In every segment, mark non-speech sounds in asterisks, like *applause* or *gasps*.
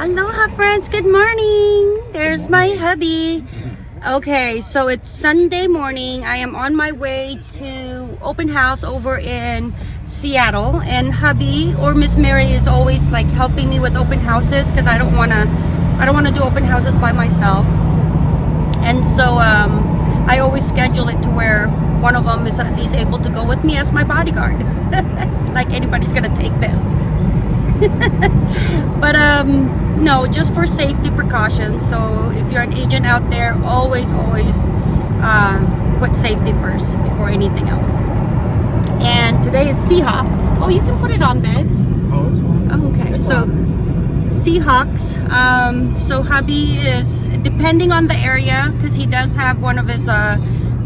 Aloha friends, good morning. There's my hubby. Okay, so it's Sunday morning. I am on my way to open house over in Seattle and hubby or Miss Mary is always like helping me with open houses because I don't want to I don't want to do open houses by myself. And so um, I always schedule it to where one of them is at least able to go with me as my bodyguard. *laughs* like anybody's gonna take this. *laughs* but um, no, just for safety precautions. So if you're an agent out there, always, always uh, put safety first before anything else. And today is Seahawks. Oh, you can put it on, babe. Oh, it's fine. Okay, It's so fine. Seahawks. Um, so hubby is depending on the area because he does have one of his uh,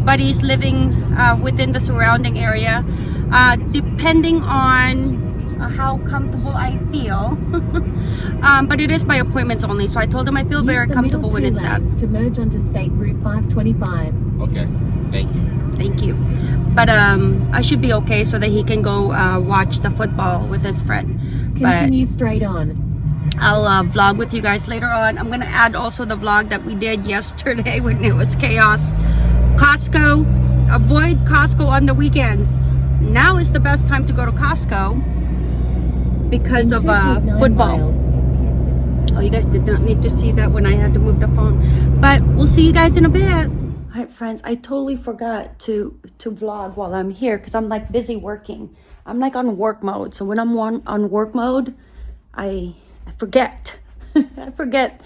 buddies living uh, within the surrounding area. Uh, depending on uh, how comfortable I feel, *laughs* um, but it is by appointments only. So I told him I feel Use very comfortable middle when two it's that. to merge onto State Route 525. Okay, thank you. Thank you. But um, I should be okay so that he can go uh, watch the football with his friend. But Continue straight on. I'll uh, vlog with you guys later on. I'm gonna add also the vlog that we did *laughs* yesterday when it was chaos. Costco, avoid Costco on the weekends. Now is the best time to go to Costco because of uh, football. miles, take the exit. Oh, you guys did not need to see that when I had to move the phone. But we'll see you guys in a bit. All right, friends, I totally forgot to to vlog while I'm here because I'm like busy working. I'm like on work mode. So when I'm on, on work mode, I, I forget. *laughs* I forget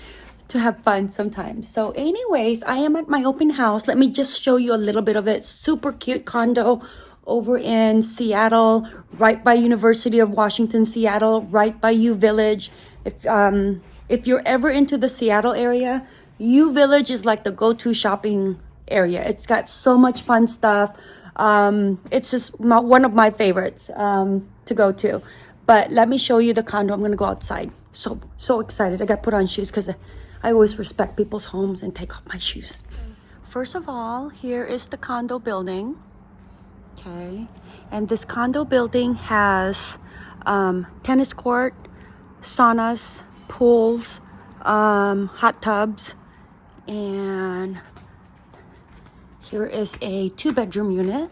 to have fun sometimes. So anyways, I am at my open house. Let me just show you a little bit of it. Super cute condo over in Seattle, right by University of Washington, Seattle, right by U Village. If um if you're ever into the Seattle area, U Village is like the go-to shopping area. It's got so much fun stuff. Um, it's just my, one of my favorites um, to go to. But let me show you the condo. I'm gonna go outside. So so excited. I got put on shoes because I always respect people's homes and take off my shoes. First of all, here is the condo building. Okay, and this condo building has um, tennis court, saunas, pools, um, hot tubs, and here is a two bedroom unit.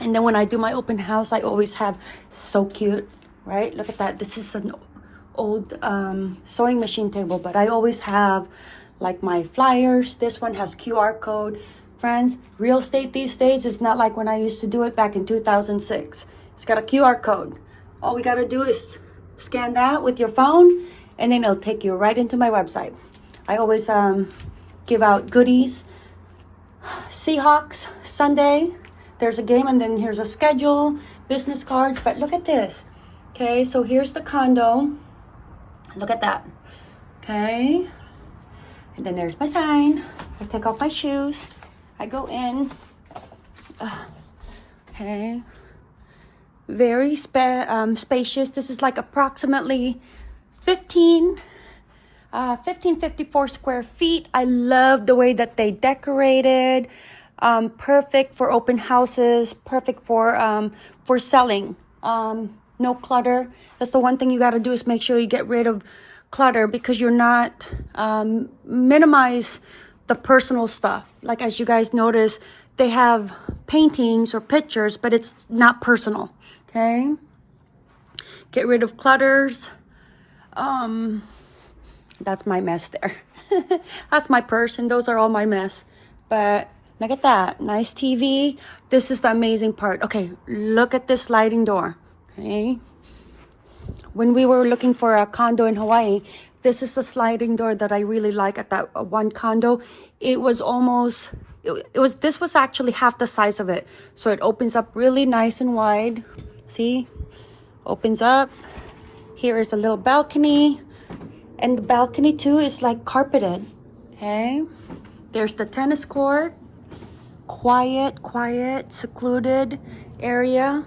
And then when I do my open house, I always have so cute, right? Look at that. This is an old um, sewing machine table, but I always have like my flyers. This one has QR code. Friends, real estate these days is not like when I used to do it back in 2006. It's got a QR code. All we got to do is scan that with your phone and then it'll take you right into my website. I always um, give out goodies Seahawks Sunday. There's a game and then here's a schedule, business cards. But look at this. Okay, so here's the condo. Look at that. Okay. And then there's my sign. I take off my shoes. I go in. Ugh. *sighs* Okay. Very spa- um, spacious. This is like approximately 15 uh, 1554 square feet. I love the way that they decorated. Um, perfect for open houses. Perfect for um, for selling. Um, no clutter. That's the one thing you got to do is make sure you get rid of clutter because you're not um, minimize the personal stuff. Like as you guys notice, they have paintings or pictures, but it's not personal. Okay. Get rid of clutters. Um, that's my mess there. *laughs* that's my purse, and those are all my mess. But look at that. Nice TV. This is the amazing part. Okay, look at this sliding door. Okay. When we were looking for a condo in Hawaii, this is the sliding door that I really like at that uh, one condo. It was almost it, it was this was actually half the size of it. So it opens up really nice and wide. See? Opens up. Here is a little balcony. And the balcony too is like carpeted. Okay. There's the tennis court. Quiet, quiet, secluded area.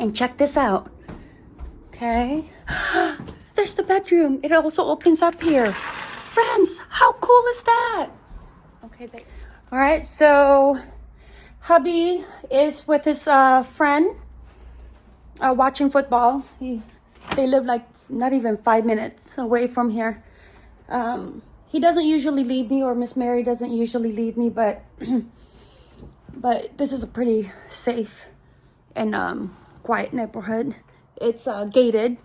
And check this out. Okay. *gasps* There's the bedroom. It also opens up here. Friends, how cool is that? Okay. They- All right. So hubby is with his uh, friend uh, watching football. He They live like not even five minutes away from here. Um, he doesn't usually leave me, or Miss Mary doesn't usually leave me, but *clears throat* but this is a pretty safe and um, quiet neighborhood. It's uh, gated.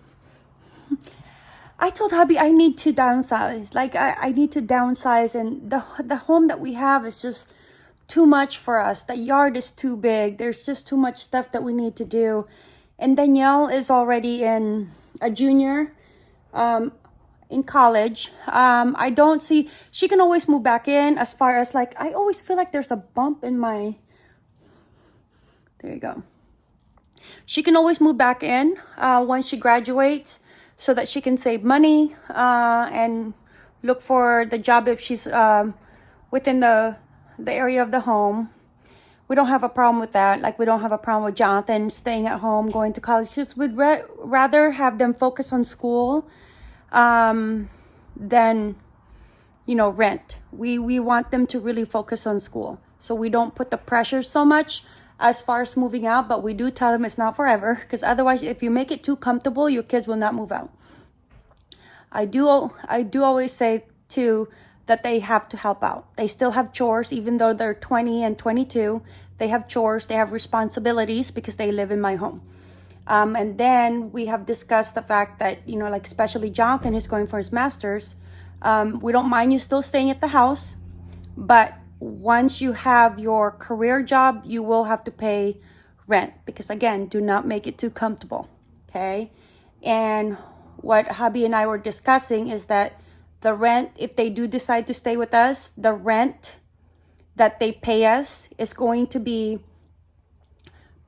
I told hubby I need to downsize. Like I, I need to downsize and the the home that we have is just too much for us. The yard is too big. There's just too much stuff that we need to do. And Danielle is already in a junior um in college. Um I don't see she can always move back in as far as like I always feel like there's a bump in my there you go. She can always move back in uh, once she graduates so that she can save money uh, and look for the job if she's um, within the, the area of the home. We don't have a problem with that. Like, we don't have a problem with Jonathan staying at home, going to college. We'd ra- rather have them focus on school um, than, you know, rent. We, we want them to really focus on school. So we don't put the pressure so much as far as moving out, but we do tell them it's not forever because otherwise, if you make it too comfortable, your kids will not move out. I do, I do always say too that they have to help out. They still have chores, even though they're 20 and 22. They have chores, they have responsibilities because they live in my home. Um, and then we have discussed the fact that, you know, like especially Jonathan is going for his master's, um, we don't mind you still staying at the house, but once you have your career job, you will have to pay rent because again, do not make it too comfortable. Okay. And what hubby and I were discussing is that the rent, if they do decide to stay with us, the rent that they pay us is going to be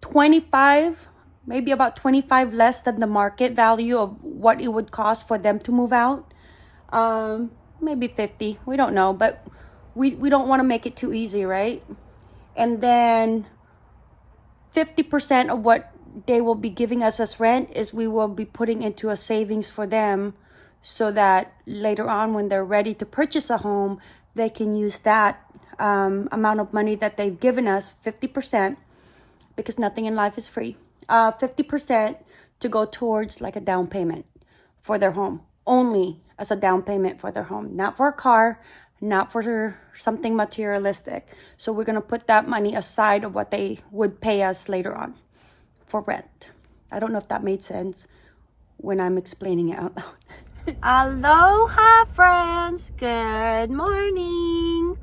25, maybe about 25 less than the market value of what it would cost for them to move out. Um, maybe 50, we don't know, but we, we don't want to make it too easy, right? And then 50% of what they will be giving us as rent is we will be putting into a savings for them so that later on when they're ready to purchase a home, they can use that um, amount of money that they've given us, 50%, because nothing in life is free, uh, 50% to go towards like a down payment for their home, only as a down payment for their home, not for a car, not for something materialistic. So we're going to put that money aside of what they would pay us later on for rent. I don't know if that made sense when I'm explaining it out loud. *laughs* Aloha friends, good morning.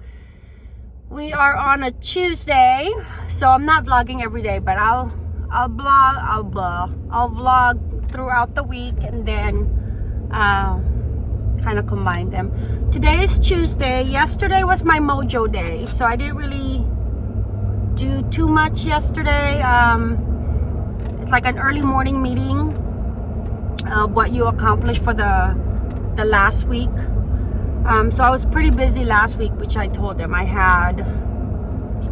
We are on a Tuesday, so I'm not vlogging every day, but I'll I'll blog, I'll blog, I'll vlog throughout the week and then uh, kind of combine them. Today is Tuesday. Yesterday was my mojo day, so I didn't really do too much yesterday. Um, it's like an early morning meeting of what you accomplished for the the last week. Um, so I was pretty busy last week, which I told them I had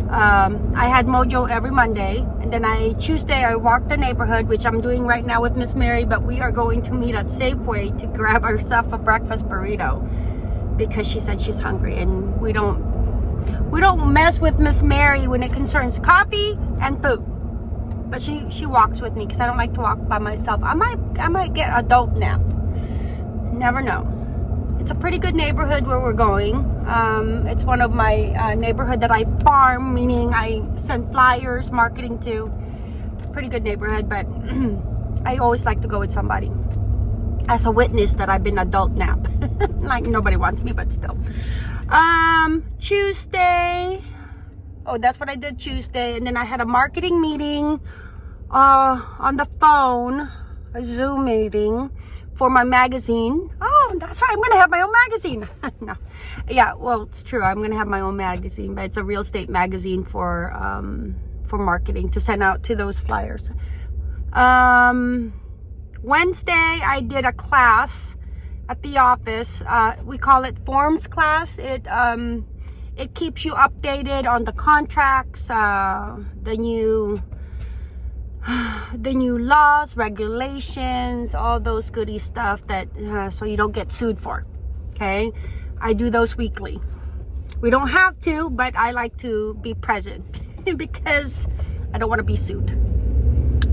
um, I had mojo every Monday and then I Tuesday I walked the neighborhood which I'm doing right now with Miss Mary but we are going to meet at Safeway to *laughs* grab ourselves a breakfast burrito because she said she's hungry and we don't we don't mess with Miss Mary when it concerns coffee and food. But she she walks with me because I don't like to walk by myself. I might I might get adult nap. Never know. It's a pretty good neighborhood where we're going. Um, it's one of my uh, neighborhood that I farm, meaning I send flyers, marketing to. Pretty good neighborhood, but *clears throat* I always like to go with somebody as a witness that I've been adult nap. *laughs* like nobody wants me, but still. Um, Tuesday. Oh, that's what I did Tuesday. And then I had a marketing meeting uh, on the phone, a Zoom meeting for my magazine. Oh, that's right. I'm going to have my own magazine. *laughs* no. Yeah, well, it's true. I'm going to have my own magazine, but it's a real estate magazine for um, for marketing to send out to those flyers. Um, Wednesday, I did a class at the office. Uh, we call it forms class. It um, it keeps you updated on the contracts, uh, the new *sighs* the new laws, regulations, all those goody stuff that uh, so you don't get sued for. Okay, I do those weekly. We don't have to, but I like to be present *laughs* because I don't want to be sued.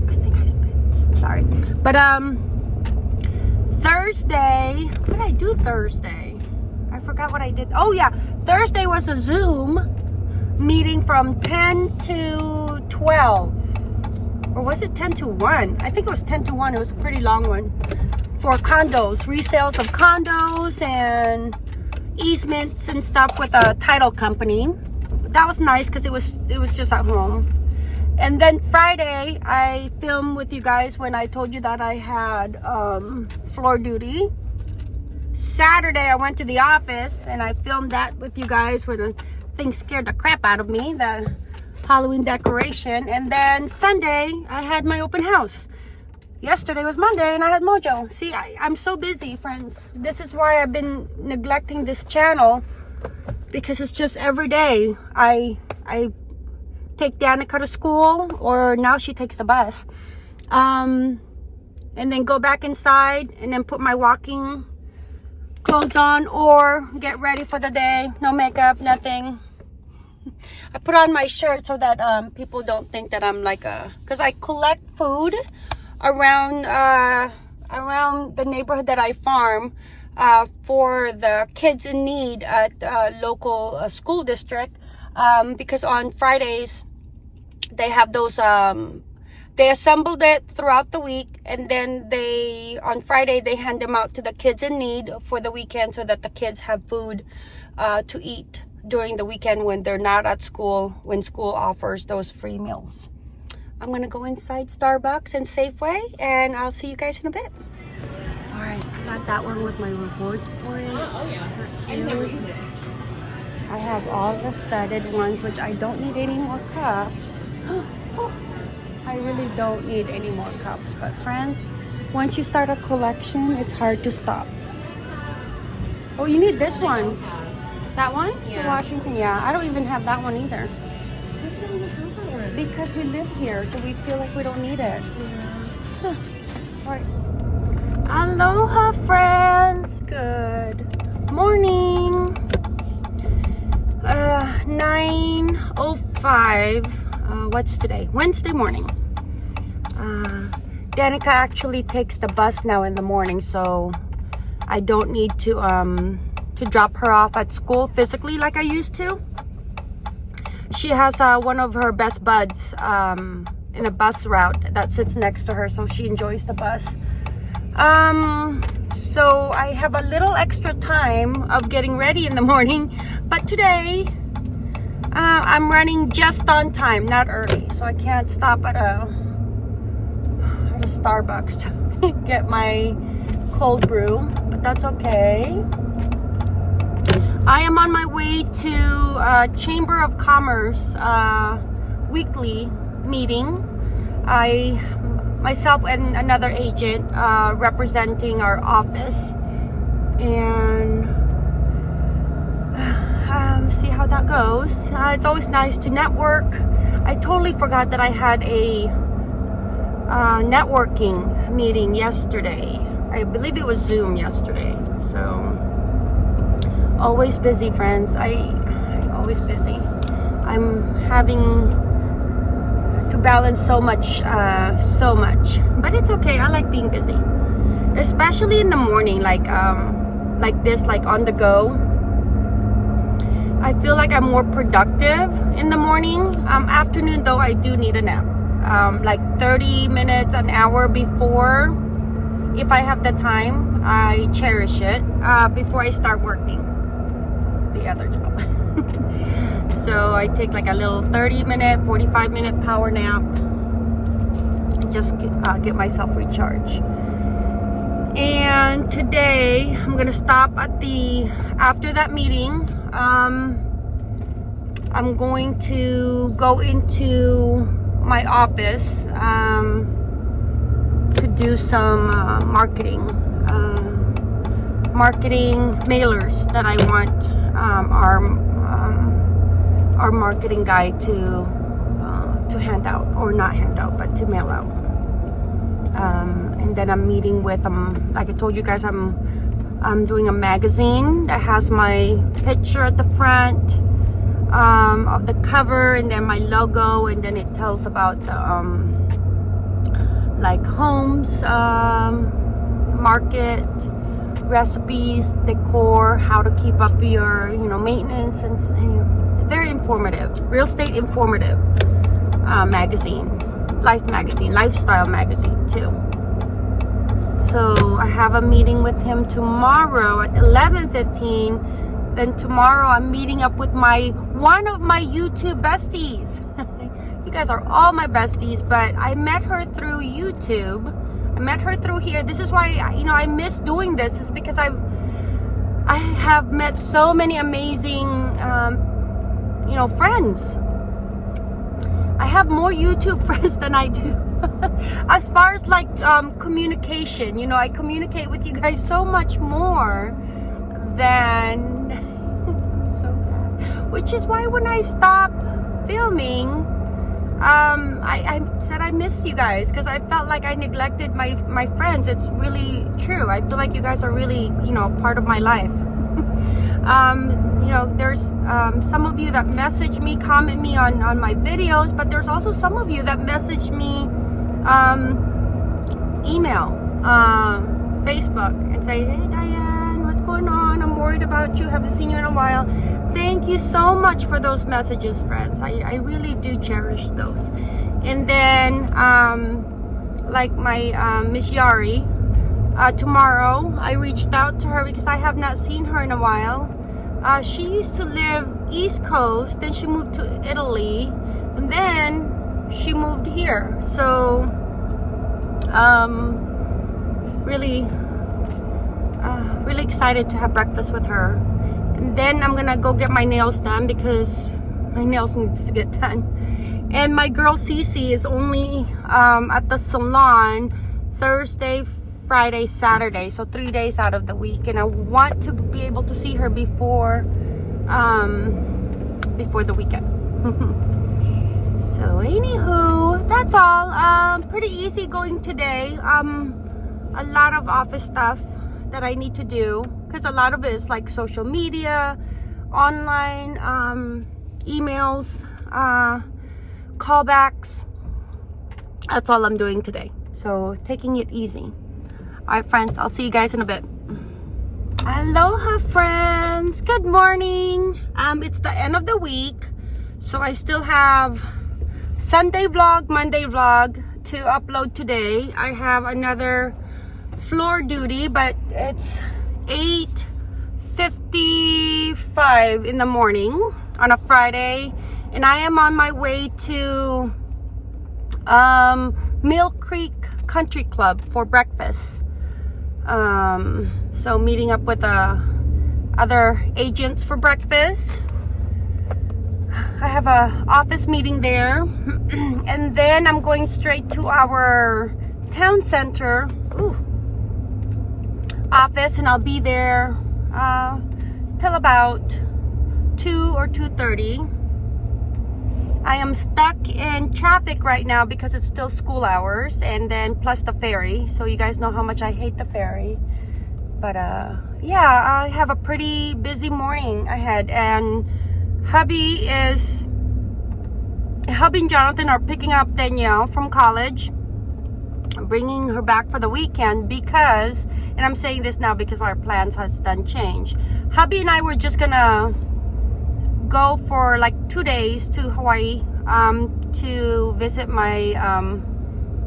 I think I. Sorry, but um, Thursday, what did I do Thursday? I forgot what I did. Oh yeah, Thursday was a Zoom meeting from 10 to 12. Or was it 10 to 1? I think it was 10 to 1. It was a pretty long one. For condos, resales of condos and easements and stuff with a title company. That was nice because it was it was just at home. And then Friday, I filmed with you guys when I told you that I had um, floor duty. Saturday, I went to the office and I filmed that with you guys where the thing scared the crap out of me, the Halloween decoration. And then Sunday, I had my open house. Yesterday was Monday and I had Mojo. See, I, I'm so busy, friends. This is why I've been neglecting this channel because it's just every day I I take Danica to school or now she takes the bus. Um, and then go back inside and then put my walking clothes on or get ready for the day. No makeup, nothing. *laughs* I put on my shirt so that um, people don't think that I'm like a... Because I collect food around uh, around the neighborhood that I farm uh, for the kids in need at uh, local uh, school district. Um, because on Fridays, they have those um, they assembled it throughout the week and then they on friday they hand them out to the kids in need for the weekend so that the kids have food uh, to eat during the weekend when they're not at school when school offers those free meals i'm gonna go inside starbucks and safeway and i'll see you guys in a bit all right I got that one with my rewards points oh, yeah. I I have all the studded ones, which I don't need any more cups. *gasps* Oh, I really don't need any more cups. But friends, once you start a collection, it's hard to stop. Oh, you need this one. That one? Yeah. The Washington, yeah. I don't even have that one either. Because we live here, so we feel like we don't need it. Yeah. Huh. All right. Aloha, friends. Good morning. Uh, 9.05. Uh, what's today? Wednesday morning. Uh, Danica actually takes the bus now in the morning, so I don't need to um, to drop her off at school physically like I used to. She has uh, one of her best buds um, in a bus route that sits next to her, so she enjoys the bus. Um, so I have a little extra time of getting ready in the *laughs* morning. But today, uh, I'm running just on time, not early. So I can't stop at a, at a Starbucks *laughs* to get my cold brew. But that's okay. I am on my way to uh, Chamber of Commerce uh, weekly meeting. I myself and another agent uh, representing our office. And *sighs* um, see how that goes. Uh, it's always nice to network. I totally forgot that I had a networking meeting yesterday. I believe it was zoom yesterday so always busy friends. I, I'm always busy. I'm having to balance so much uh, so much. But it's okay. I like being busy. Especially in the morning like um, like this like on the go. I feel like I'm more productive in the morning. Um, afternoon though I do need a nap. Um, like 30 minutes an hour before if I have the time I cherish it uh, before I start working the other job. *laughs* So I take like a little 30 minute 45 minute power nap. Just get, uh, get myself recharged. And today I'm gonna stop at the after that meeting um, I'm going to go into my office um, to do some uh, marketing uh, marketing mailers that I want um, are our marketing guide to uh, to hand out or not hand out but to mail out. Um, and then I'm meeting with um like I told you guys I'm I'm doing a magazine that has my picture at the front um, of the cover and then my logo and then it tells about the um, like homes um, market recipes, decor, how to keep up your, you know, maintenance and, and very informative. Real estate informative uh, magazine, life magazine, lifestyle magazine too. So I have a meeting with him tomorrow at 11:15. Then tomorrow I'm meeting up with my one of my YouTube besties. *laughs* you guys are all my besties, but I met her through YouTube. Met her through here. This is why you know I miss doing this is because I I have met so many amazing um, you know friends. I have more YouTube *laughs* friends than I do. *laughs* as far as like um, communication, you know, I communicate with you guys so much more than *laughs* so bad. Which is why when I stop filming, um, I, I said I missed you guys because I felt like I neglected my my friends. It's really true. I feel like you guys are really you know part of my life. *laughs* um, you know, there's um, some of you that message me, comment me on, on my videos, but there's also some of you that message me um, email, uh, Facebook, and say, hey, Diane, going on? I'm worried about you. Haven't seen you in a while. Thank you so much for those messages, friends. I, I really do cherish those. And then, um, like my um, Miss Yari, uh, tomorrow I reached out to her because I have not seen her in a while uh, she used to live East Coast, then she moved to Italy, and then she moved here. So, um, really, uh, *sighs* really excited to have breakfast with her. And then I'm gonna go get my nails done because my nails needs to get done. And my girl Cece is only um, at the salon Thursday, Friday, Saturday. So three days out of the week. And I want to be able to see her before, um, before the weekend. *laughs* so anywho, that's all. Um, pretty easy going today. Um, a lot of office stuff that I need to do. Because a lot of it is like social media, online, um, emails, uh, callbacks. That's all I'm doing today. So taking it easy. All right, friends, I'll see you guys in a bit. Aloha, friends. Good morning. Um, it's the end of the week, so I still have Sunday vlog, Monday vlog to upload today. I have another floor duty, but it's 8.55 in the morning on a Friday, and I am on my way to um, Mill Creek Country Club for breakfast. Um, so meeting up with uh, other agents for breakfast. I have a office meeting there. *clears throat* and then I'm going straight to our town center ooh, office and I'll be there uh, till about 2 or 2.30. I am stuck in traffic right now because it's still school hours and then plus the ferry. So you guys know how much I hate the ferry. But uh, yeah, I have a pretty busy morning ahead and hubby is, hubby and Jonathan are picking up Danielle from college bringing her back for the weekend because and I'm saying this now because our plans has done change hubby and I were just gonna go for like two days to Hawaii um, to visit my um,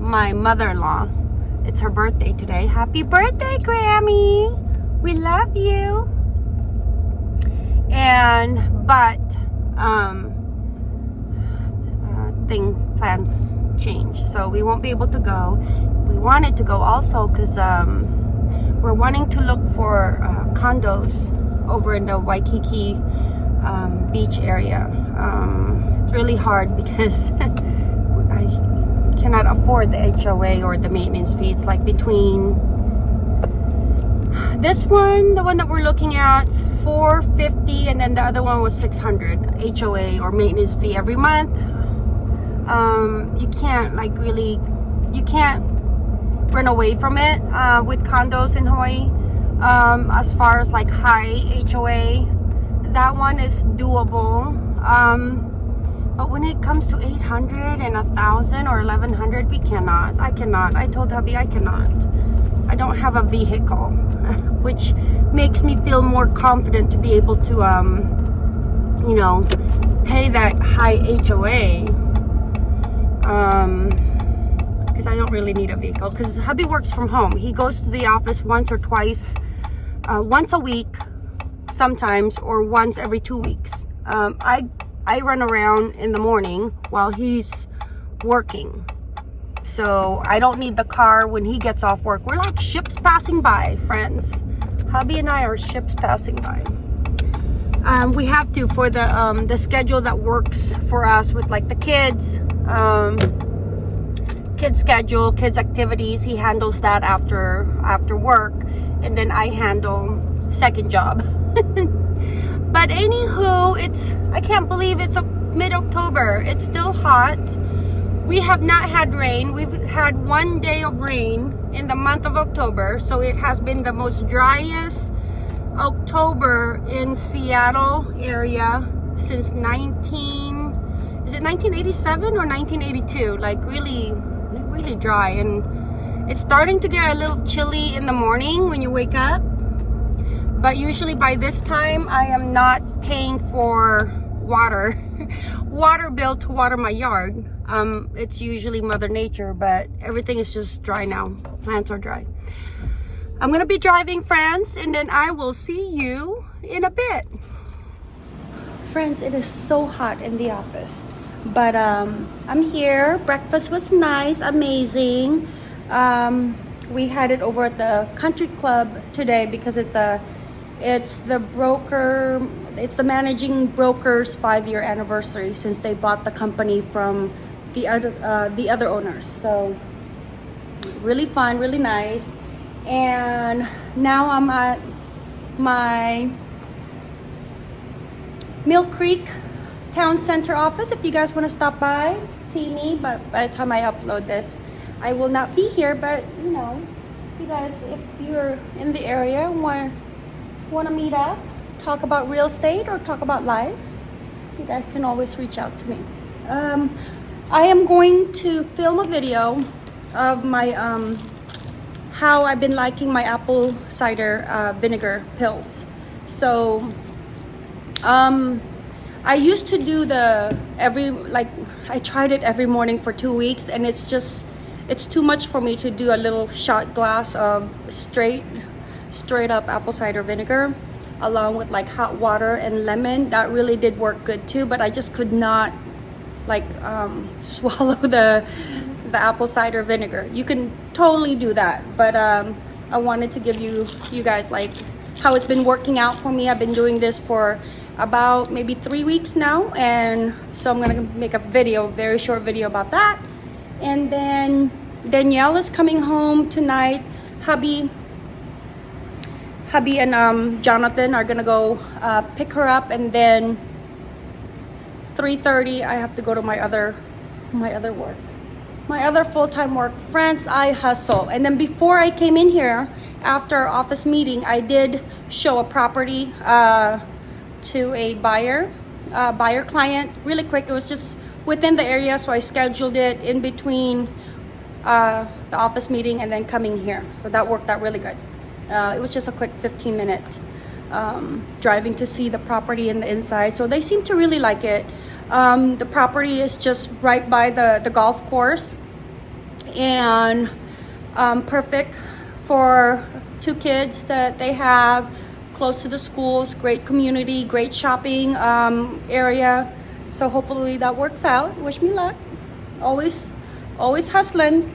my mother-in-law. It's her birthday today. Happy birthday, Grammy! We love you. And but um, uh, thing plans change, so we won't be able to go. We wanted to go also because um, we're wanting to look for uh, condos over in the Waikiki um, beach area. Um, it's really hard *laughs* because I cannot afford the HOA or the maintenance fee. It's like between this one, the one that we're looking at, 450 and then the other one was 600 HOA or maintenance fee every month. Um, you can't like really, you can't run away from it uh, with condos in Hawaii. Um, as far as like high HOA that one is doable um but when it comes to 800 and a thousand or 1100 we cannot i cannot i told hubby i cannot I don't have a vehicle, *laughs* which makes me feel more confident to be able to, um, you know, pay that high HOA. Um, because I don't really need a vehicle. Because hubby works from home. He goes to the office once or twice, uh, once a week, sometimes, or once every two weeks. Um, I I run around in the morning while he's working. So I don't need the car when he gets off work. We're like ships passing by, friends. Hubby and I are ships passing by. Um, we have to for the um, the schedule that works for us with like the kids, um, kids schedule, kids activities. He handles that after after work, and then I handle second job. *laughs* but anywho, it's I can't believe it's mid October. It's still hot. We have not had rain. We've had one day of rain in the month of October. So it has been the most driest October in Seattle area since 19, is it 1987 or 1982? Like really, really dry. And it's starting to get a little chilly in the morning when you wake up. But usually by this time, I am not paying for water, *laughs* water bill to water my yard. Um, it's usually Mother Nature, but everything is just dry now. Plants are dry. I'm gonna be driving, friends, and then I will see you in a bit. Friends, it is so hot in the office, but um, I'm here. Breakfast was nice, amazing. Um, we had it over at the country club today because it's the it's the broker it's the managing broker's five year anniversary since they bought the company from the other uh, the other owners so really fun really nice and now i'm at my mill creek town center office. If you guys want to stop by see me but by the time i upload this i will not be here but you know you guys if you're in the area want want to meet up talk about real estate or talk about life you guys can always reach out to me. Um, I am going to film a video of my um, how I've been liking my apple cider uh, vinegar pills. So um, I used to do the every like I tried it every morning for two weeks and it's just it's too much for me to do a little shot glass of straight straight up apple cider vinegar along with like hot water and lemon. That really did work good too but I just could not like um, *laughs* swallow the the apple cider vinegar. You can totally do that but um, I wanted to give you you guys like how it's been working out for me. I've been doing this for about maybe three weeks now and so I'm gonna make a video very short video about that. And then Danielle is coming home tonight. Hubby hubby and um, Jonathan are gonna go uh, pick her up and then 3:30 I have to go to my other my other work. My other full-time work friends I hustle. And then before I came in here after office meeting I did show a property uh, to a buyer uh, buyer client really quick it was just within the area so I scheduled it in between uh, the office meeting and then coming here so that worked out really good uh, it was just a quick 15 minute um, driving to see the property and the inside. So they seem to really like it. Um, the property is just right by the, the golf course and um, perfect for two kids that they have close to the schools, great community, great shopping um, area. So hopefully that works out. Wish me luck. Always, always hustling.